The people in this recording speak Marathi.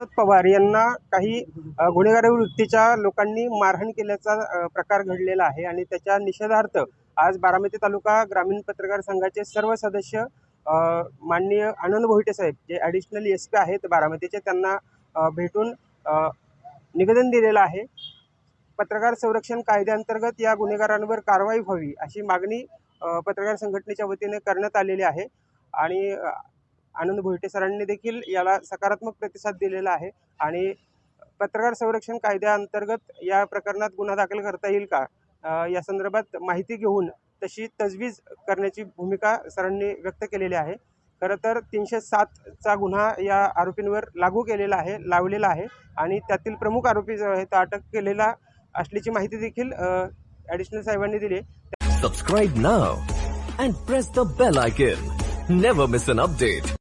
शरद पवार यांना काही गुन्हेगारी वृत्तीच्या लोकांनी मारहाण केल्याचा प्रकार घडलेला आहे आणि त्याच्या निषेधार्थ आज बारामती तालुका ग्रामीण पत्रकार संघाचे सर्व सदस्य माननीय आनंद भोईटे साहेब जे ॲडिशनल एस पी आहेत बारामतीचे त्यांना भेटून निवेदन दिलेलं आहे. पत्रकार संरक्षण कायद्याअंतर्गत या गुन्हेगारांवर कारवाई व्हावी अशी मागणी पत्रकार संघटनेच्या वतीने करण्यात आलेली आहे. आणि आनंद भोईटे सरांनी देखील याला सकारात्मक प्रतिसाद दिलेला आहे. आणि पत्रकार संरक्षण कायद्याअंतर्गत या प्रकरणात गुन्हा दाखल करता येईल का? या संदर्भात माहिती घेऊन तशी तजवीज करण्याची भूमिका सरांनी व्यक्त केलेली आहे. खरं तर तीनशे सातचा गुन्हा या आरोपींवर लागू केलेला आहे लावलेला आहे. आणि त्यातील प्रमुख आरोपी जो आहे तो अटक केलेला असल्याची माहिती देखील ॲडिशनल साहेबांनी दिली subscribe now and press the bell icon never miss an update